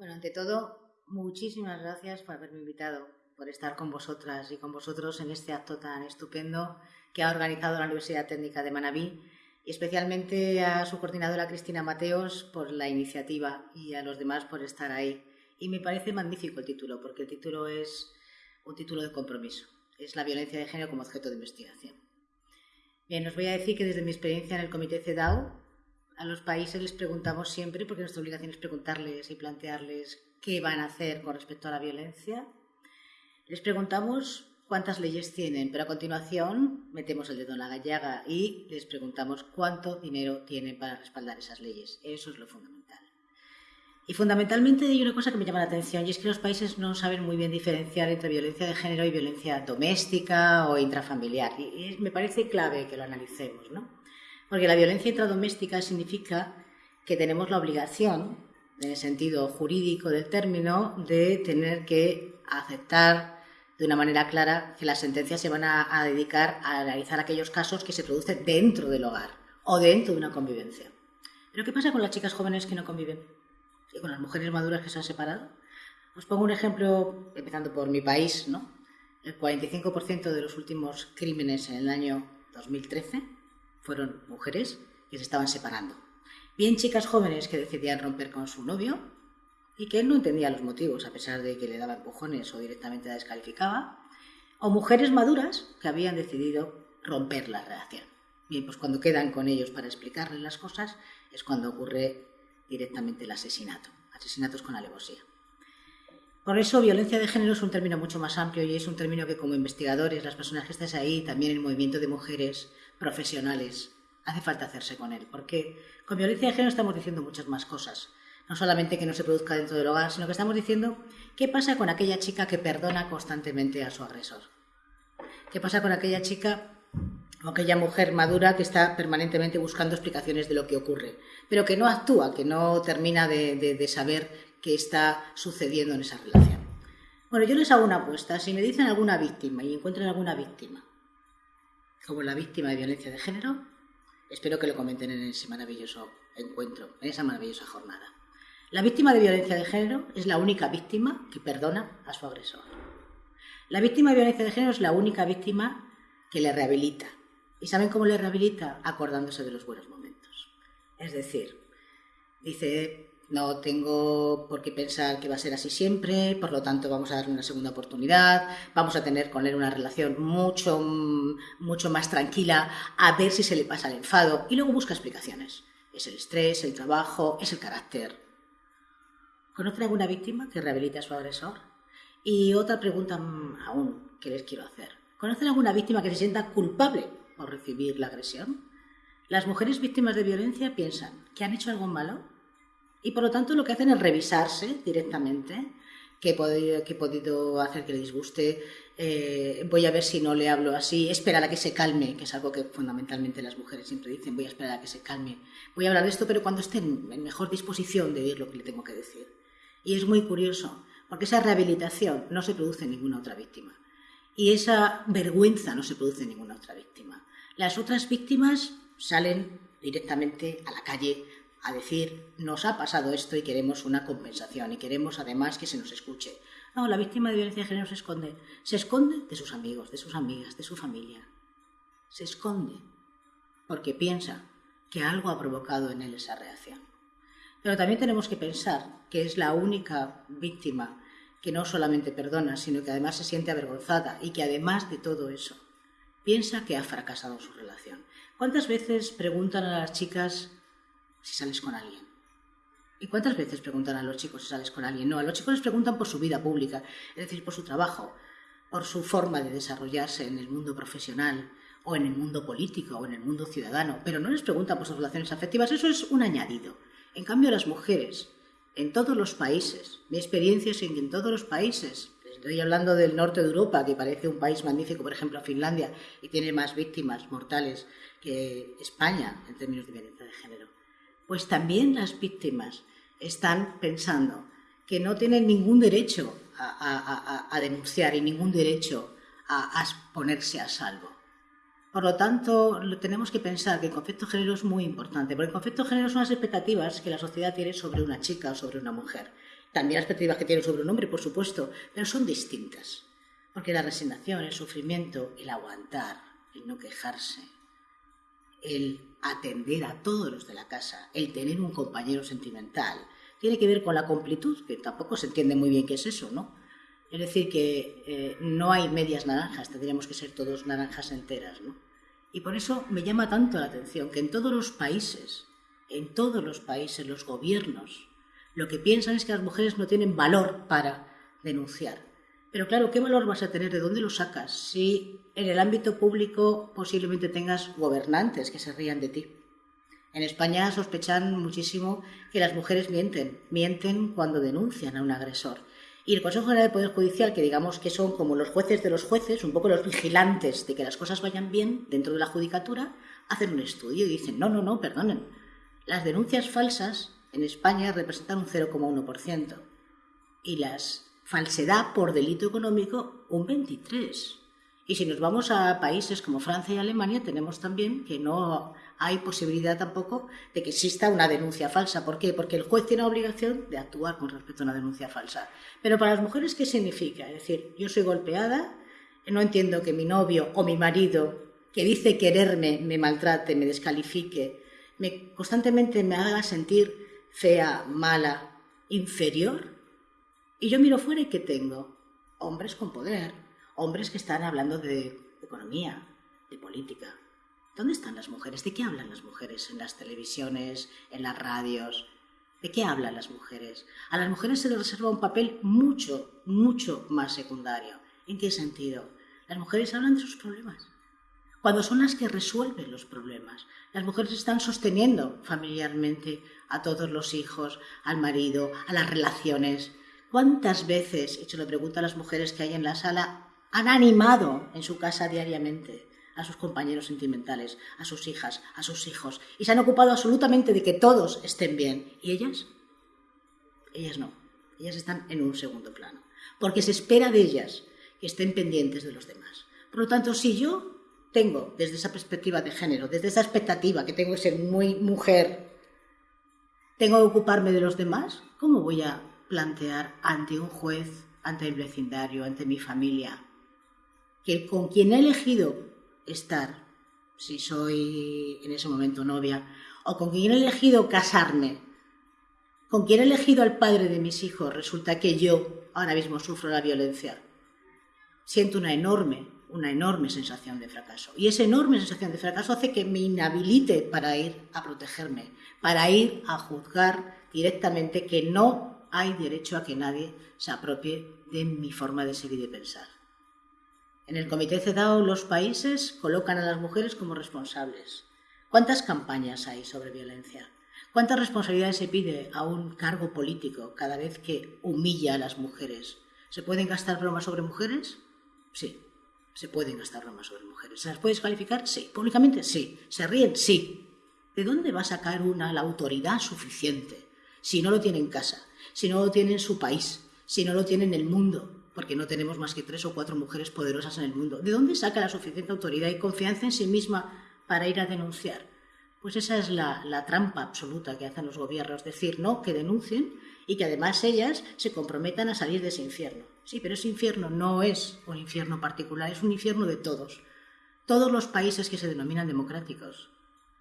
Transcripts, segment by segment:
Bueno, ante todo, muchísimas gracias por haberme invitado, por estar con vosotras y con vosotros en este acto tan estupendo que ha organizado la Universidad Técnica de Manabí y especialmente a su coordinadora Cristina Mateos por la iniciativa y a los demás por estar ahí. Y me parece magnífico el título, porque el título es un título de compromiso. Es la violencia de género como objeto de investigación. Bien, os voy a decir que desde mi experiencia en el Comité CEDAW, a los países les preguntamos siempre, porque nuestra obligación es preguntarles y plantearles qué van a hacer con respecto a la violencia. Les preguntamos cuántas leyes tienen, pero a continuación metemos el dedo en la gallaga y les preguntamos cuánto dinero tienen para respaldar esas leyes. Eso es lo fundamental. Y fundamentalmente hay una cosa que me llama la atención y es que los países no saben muy bien diferenciar entre violencia de género y violencia doméstica o intrafamiliar. Y me parece clave que lo analicemos, ¿no? Porque la violencia intradoméstica significa que tenemos la obligación, en el sentido jurídico del término, de tener que aceptar de una manera clara que las sentencias se van a, dedicar a analizar aquellos casos que se producen dentro del hogar o dentro de una convivencia. Pero ¿qué pasa con las chicas jóvenes que no conviven? ¿Y con las mujeres maduras que se han separado? Os pongo un ejemplo, empezando por mi país, ¿no? El 45% de los últimos crímenes en el año 2013 fueron mujeres que se estaban separando. Bien chicas jóvenes que decidían romper con su novio, y que él no entendía los motivos, a pesar de que le daba empujones o directamente la descalificaba, o mujeres maduras que habían decidido romper la relación. Bien, pues cuando quedan con ellos para explicarles las cosas es cuando ocurre directamente el asesinato, asesinatos con alevosía. Por eso, violencia de género es un término mucho más amplio y es un término que como investigadores, las personas que estáis ahí, también el movimiento de mujeres profesionales, hace falta hacerse con él, porque con violencia de género estamos diciendo muchas más cosas no solamente que no se produzca dentro del hogar, sino que estamos diciendo qué pasa con aquella chica que perdona constantemente a su agresor. ¿Qué pasa con aquella chica o aquella mujer madura que está permanentemente buscando explicaciones de lo que ocurre, pero que no actúa, que no termina de, saber qué está sucediendo en esa relación? Bueno, yo les hago una apuesta. Si me dicen alguna víctima y encuentran alguna víctima, como la víctima de violencia de género, espero que lo comenten en ese maravilloso encuentro, en esa maravillosa jornada. La víctima de violencia de género es la única víctima que perdona a su agresor. La víctima de violencia de género es la única víctima que le rehabilita. ¿Y saben cómo le rehabilita? Acordándose de los buenos momentos. Es decir, dice, no tengo por qué pensar que va a ser así siempre, por lo tanto vamos a darle una segunda oportunidad, vamos a tener con él una relación mucho, mucho más tranquila, a ver si se le pasa el enfado, y luego busca explicaciones. Es el estrés, el trabajo, es el carácter, ¿Conocen alguna víctima que rehabilite a su agresor? Y otra pregunta aún que les quiero hacer. ¿Conocen alguna víctima que se sienta culpable por recibir la agresión? Las mujeres víctimas de violencia piensan que han hecho algo malo y por lo tanto lo que hacen es revisarse directamente que he podido, que he podido hacer que le disguste, eh, voy a ver si no le hablo así, esperar a que se calme, que es algo que fundamentalmente las mujeres siempre dicen, voy a esperar a que se calme, voy a hablar de esto, pero cuando esté en mejor disposición de oír lo que le tengo que decir. Y es muy curioso, porque esa rehabilitación no se produce en ninguna otra víctima. Y esa vergüenza no se produce en ninguna otra víctima. Las otras víctimas salen directamente a la calle a decir, nos ha pasado esto y queremos una compensación y queremos además que se nos escuche. No, la víctima de violencia de género se esconde. Se esconde de sus amigos, de sus amigas, de su familia. Se esconde porque piensa que algo ha provocado en él esa reacción. Pero también tenemos que pensar que es la única víctima que no solamente perdona, sino que además se siente avergonzada y que además de todo eso piensa que ha fracasado su relación. ¿Cuántas veces preguntan a las chicas si sales con alguien? ¿Y cuántas veces preguntan a los chicos si sales con alguien? No, a los chicos les preguntan por su vida pública, es decir, por su trabajo, por su forma de desarrollarse en el mundo profesional o en el mundo político o en el mundo ciudadano, pero no les preguntan por sus relaciones afectivas, eso es un añadido. En cambio, las mujeres, en todos los países, mi experiencia es que en todos los países, estoy hablando del norte de Europa, que parece un país magnífico, por ejemplo, Finlandia, y tiene más víctimas mortales que España en términos de violencia de género, pues también las víctimas están pensando que no tienen ningún derecho a, denunciar y ningún derecho a ponerse a salvo. Por lo tanto, tenemos que pensar que el concepto de género es muy importante, porque el concepto de género son las expectativas que la sociedad tiene sobre una chica o sobre una mujer. también las perspectivas que tiene sobre un hombre, por supuesto, pero son distintas. Porque la resignación, el sufrimiento, el aguantar, el no quejarse, el atender a todos los de la casa, el tener un compañero sentimental, tiene que ver con la completud, que tampoco se entiende muy bien qué es eso, ¿no? Es decir, que eh, no hay medias naranjas, tendríamos que ser todos naranjas enteras, ¿no? Y por eso me llama tanto la atención que en todos los países, en todos los países, los gobiernos, lo que piensan es que las mujeres no tienen valor para denunciar. Pero claro, ¿qué valor vas a tener? ¿De dónde lo sacas? Si en el ámbito público posiblemente tengas gobernantes que se rían de ti. En España sospechan muchísimo que las mujeres mienten, mienten cuando denuncian a un agresor. Y el Consejo General del Poder Judicial, que digamos que son como los jueces de los jueces, un poco los vigilantes de que las cosas vayan bien dentro de la judicatura, hacen un estudio y dicen, no, no, no, perdonen. Las denuncias falsas en España representan un 0,1% y las falsedad por delito económico un 23%. Y si nos vamos a países como Francia y Alemania, tenemos también que no hay posibilidad tampoco de que exista una denuncia falsa. ¿Por qué? Porque el juez tiene la obligación de actuar con respecto a una denuncia falsa. Pero para las mujeres, ¿qué significa? Es decir, yo soy golpeada, no entiendo que mi novio o mi marido, que dice quererme, me maltrate, me descalifique, me, constantemente me haga sentir fea, mala, inferior. Y yo miro fuera y ¿qué tengo? Hombres con poder, hombres que están hablando de economía, de política. ¿Dónde están las mujeres? ¿De qué hablan las mujeres en las televisiones, en las radios? ¿De qué hablan las mujeres? A las mujeres se les reserva un papel mucho, mucho más secundario. ¿En qué sentido? Las mujeres hablan de sus problemas. Cuando son las que resuelven los problemas. Las mujeres están sosteniendo familiarmente a todos los hijos, al marido, a las relaciones. ¿Cuántas veces, y se lo pregunto a las mujeres que hay en la sala, han animado en su casa diariamente a sus compañeros sentimentales, a sus hijas, a sus hijos, y se han ocupado absolutamente de que todos estén bien. ¿Y ellas? Ellas no. Ellas están en un segundo plano, porque se espera de ellas que estén pendientes de los demás. Por lo tanto, si yo tengo desde esa perspectiva de género, desde esa expectativa que tengo que ser muy mujer, tengo que ocuparme de los demás, ¿cómo voy a plantear ante un juez, ante el vecindario, ante mi familia, que con quien he elegido estar, si soy en ese momento novia, o con quien he elegido casarme, con quien he elegido al padre de mis hijos, resulta que yo ahora mismo sufro la violencia. Siento una enorme, una enorme sensación de fracaso. Y esa enorme sensación de fracaso hace que me inhabilite para ir a protegerme, para ir a juzgar directamente que no hay derecho a que nadie se apropie de mi forma de ser y de pensar. En el Comité CEDAW los países colocan a las mujeres como responsables. ¿Cuántas campañas hay sobre violencia? ¿Cuántas responsabilidades se pide a un cargo político cada vez que humilla a las mujeres? ¿Se pueden gastar bromas sobre mujeres? Sí, se pueden gastar bromas sobre mujeres. ¿Se las puede descalificar? Sí. ¿Públicamente? Sí. ¿Se ríen? Sí. ¿De dónde va a sacar una la autoridad suficiente si no lo tiene en casa, si no lo tiene en su país, si no lo tiene en el mundo? porque no tenemos más que tres o cuatro mujeres poderosas en el mundo. ¿De dónde saca la suficiente autoridad y confianza en sí misma para ir a denunciar? Pues esa es la, trampa absoluta que hacen los gobiernos, decir no, que denuncien y que además ellas se comprometan a salir de ese infierno. Sí, pero ese infierno no es un infierno particular, es un infierno de todos. Todos los países que se denominan democráticos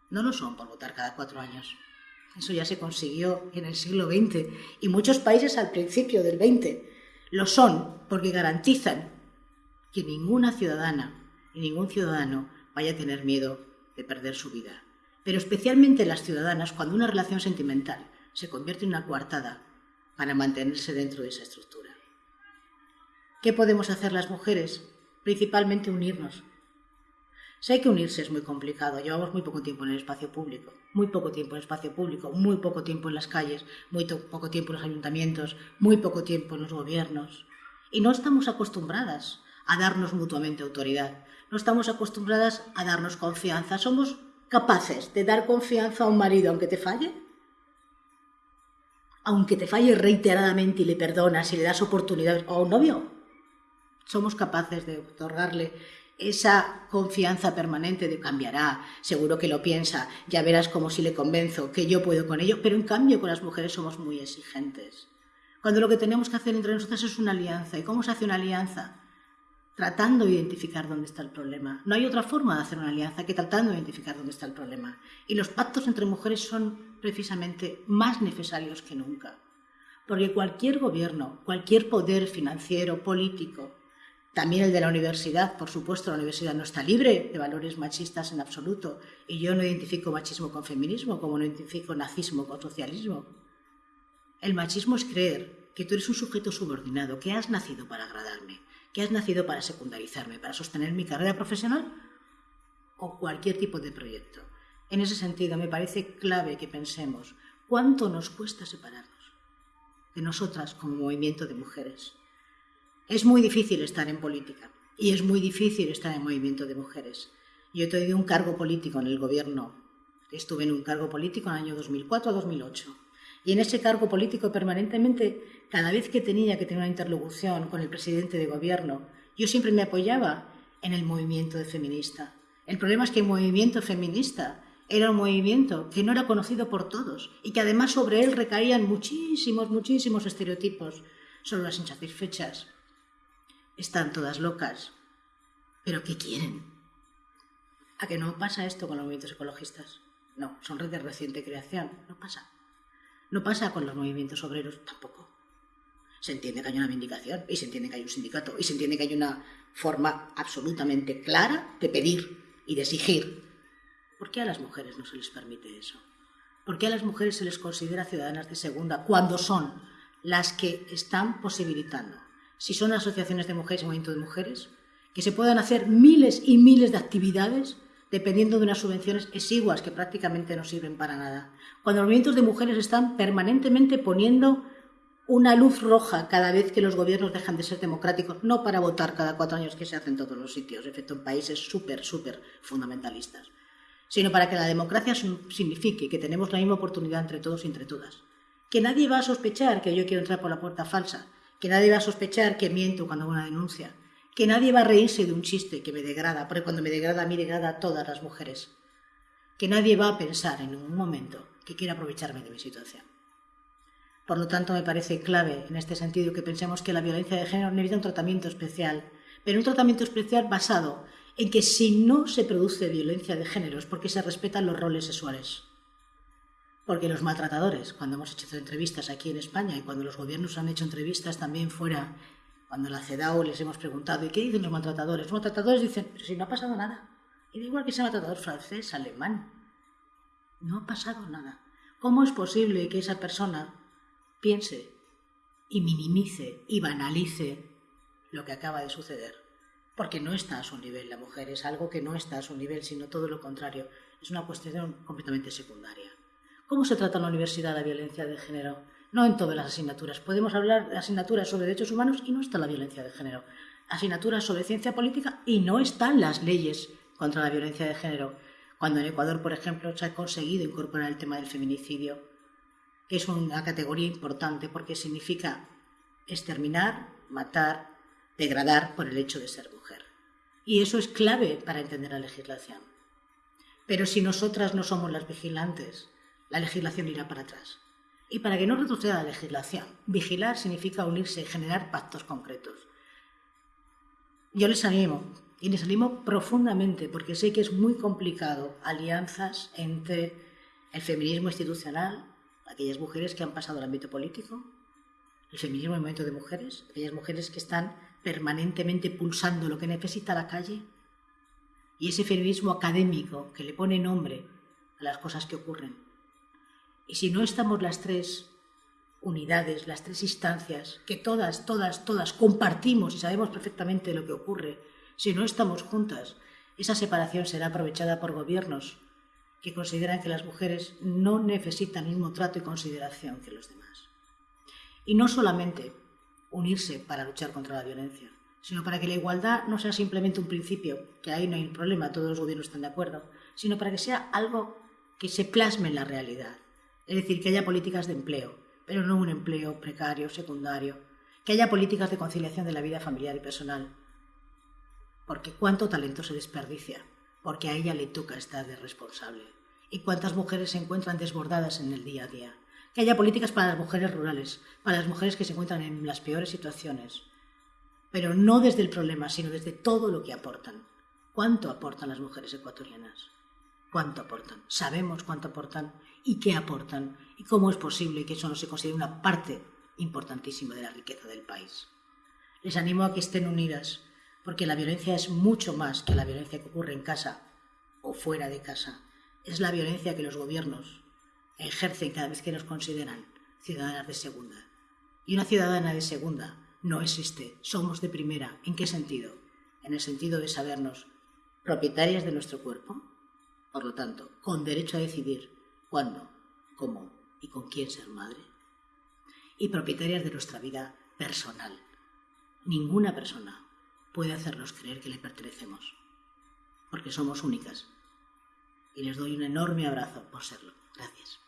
no lo son por votar cada cuatro años. Eso ya se consiguió en el siglo XX y muchos países al principio del XX lo son porque garantizan que ninguna ciudadana y ningún ciudadano vaya a tener miedo de perder su vida. Pero especialmente las ciudadanas cuando una relación sentimental se convierte en una coartada para mantenerse dentro de esa estructura. ¿Qué podemos hacer las mujeres? Principalmente unirnos, Sé que unirse es muy complicado, llevamos muy poco tiempo en el espacio público, muy poco tiempo en el espacio público, muy poco tiempo en las calles, muy poco tiempo en los ayuntamientos, muy poco tiempo en los gobiernos. Y no estamos acostumbradas a darnos mutuamente autoridad, no estamos acostumbradas a darnos confianza. ¿Somos capaces de dar confianza a un marido aunque te falle? Aunque te falle reiteradamente y le perdonas y le das oportunidades, o a un novio, somos capaces de otorgarle esa confianza permanente de cambiará, seguro que lo piensa, ya verás como si le convenzo que yo puedo con ello, pero en cambio con las mujeres somos muy exigentes, Cuando lo que tenemos que hacer entre nosotras es una alianza. ¿Y cómo se hace una alianza? Tratando de identificar dónde está el problema. No hay otra forma de hacer una alianza que tratando de identificar dónde está el problema. Y los pactos entre mujeres son precisamente más necesarios que nunca. Porque cualquier gobierno, cualquier poder financiero, político, también el de la universidad, por supuesto, la universidad no está libre de valores machistas en absoluto. Y yo no identifico machismo con feminismo, como no identifico nazismo con socialismo. El machismo es creer que tú eres un sujeto subordinado, que has nacido para agradarme, que has nacido para secundarizarme, para sostener mi carrera profesional o cualquier tipo de proyecto. En ese sentido, me parece clave que pensemos cuánto nos cuesta separarnos de nosotras como movimiento de mujeres. Es muy difícil estar en política y es muy difícil estar en movimiento de mujeres. Yo he tenido un cargo político en el gobierno. Estuve en un cargo político en el año 2004 a 2008. Y en ese cargo político permanentemente, cada vez que tenía que tener una interlocución con el presidente de gobierno, yo siempre me apoyaba en el movimiento feminista. El problema es que el movimiento feminista era un movimiento que no era conocido por todos y que además sobre él recaían muchísimos, muchísimos estereotipos sobre las insatisfechas, están todas locas. ¿Pero qué quieren? ¿A que no pasa esto con los movimientos ecologistas? No, son redes de reciente creación. No pasa. No pasa con los movimientos obreros tampoco. Se entiende que hay una vindicación y se entiende que hay un sindicato y se entiende que hay una forma absolutamente clara de pedir y de exigir. ¿Por qué a las mujeres no se les permite eso? ¿Por qué a las mujeres se les considera ciudadanas de segunda cuando son las que están posibilitando si son asociaciones de mujeres y movimientos de mujeres, que se puedan hacer miles y miles de actividades dependiendo de unas subvenciones exiguas que prácticamente no sirven para nada. Cuando los movimientos de mujeres están permanentemente poniendo una luz roja cada vez que los gobiernos dejan de ser democráticos, no para votar cada cuatro años que se hace en todos los sitios, excepto en países súper, súper fundamentalistas, sino para que la democracia signifique que tenemos la misma oportunidad entre todos y entre todas. Que nadie va a sospechar que yo quiero entrar por la puerta falsa, que nadie va a sospechar que miento cuando hago una denuncia, que nadie va a reírse de un chiste que me degrada, porque cuando me degrada a mí degrada a todas las mujeres, que nadie va a pensar en un momento que quiera aprovecharme de mi situación. Por lo tanto, me parece clave en este sentido que pensemos que la violencia de género necesita un tratamiento especial, pero un tratamiento especial basado en que si no se produce violencia de género es porque se respetan los roles sexuales. Porque los maltratadores, cuando hemos hecho entrevistas aquí en España y cuando los gobiernos han hecho entrevistas también fuera, cuando la CEDAW les hemos preguntado, ¿y qué dicen los maltratadores? Los maltratadores dicen, pero si no ha pasado nada. Y da igual que sea maltratador francés, alemán. No ha pasado nada. ¿Cómo es posible que esa persona piense y minimice y banalice lo que acaba de suceder? Porque no está a su nivel la mujer, es algo que no está a su nivel, sino todo lo contrario. Es una cuestión completamente secundaria. ¿Cómo se trata en la universidad la violencia de género? No en todas las asignaturas. Podemos hablar de asignaturas sobre derechos humanos y no está la violencia de género. Asignaturas sobre ciencia política y no están las leyes contra la violencia de género. Cuando en Ecuador, por ejemplo, se ha conseguido incorporar el tema del feminicidio, que es una categoría importante porque significa exterminar, matar, degradar por el hecho de ser mujer. Y eso es clave para entender la legislación. Pero si nosotras no somos las vigilantes, la legislación irá para atrás. Y para que no retroceda la legislación, vigilar significa unirse y generar pactos concretos. Yo les animo, y les animo profundamente, porque sé que es muy complicado, alianzas entre el feminismo institucional, aquellas mujeres que han pasado al ámbito político, el feminismo en movimiento de mujeres, aquellas mujeres que están permanentemente pulsando lo que necesita la calle, y ese feminismo académico que le pone nombre a las cosas que ocurren. Y si no estamos las tres unidades, las tres instancias, que todas, todas, todas compartimos y sabemos perfectamente lo que ocurre, si no estamos juntas, esa separación será aprovechada por gobiernos que consideran que las mujeres no necesitan el mismo trato y consideración que los demás. Y no solamente unirse para luchar contra la violencia, sino para que la igualdad no sea simplemente un principio, que ahí no hay problema, todos los gobiernos están de acuerdo, sino para que sea algo que se plasme en la realidad es decir, que haya políticas de empleo, pero no un empleo precario, secundario. Que haya políticas de conciliación de la vida familiar y personal. Porque cuánto talento se desperdicia, porque a ella le toca estar de responsable. Y cuántas mujeres se encuentran desbordadas en el día a día. que haya políticas para las mujeres rurales, para las mujeres que se encuentran en las peores situaciones, pero no desde el problema, sino desde todo lo que aportan. ¿Cuánto aportan las mujeres ecuatorianas? ¿Cuánto aportan? Sabemos cuánto aportan y qué aportan y cómo es posible que eso no se considere una parte importantísima de la riqueza del país. Les animo a que estén unidas, porque la violencia es mucho más que la violencia que ocurre en casa o fuera de casa. Es la violencia que los gobiernos ejercen cada vez que nos consideran ciudadanas de segunda. Y una ciudadana de segunda no existe, somos de primera. ¿En qué sentido? En el sentido de sabernos propietarias de nuestro cuerpo, por lo tanto, con derecho a decidir cuándo, cómo y con quién ser madre, y propietarias de nuestra vida personal. Ninguna persona puede hacernos creer que le pertenecemos, porque somos únicas. Y les doy un enorme abrazo por serlo. Gracias.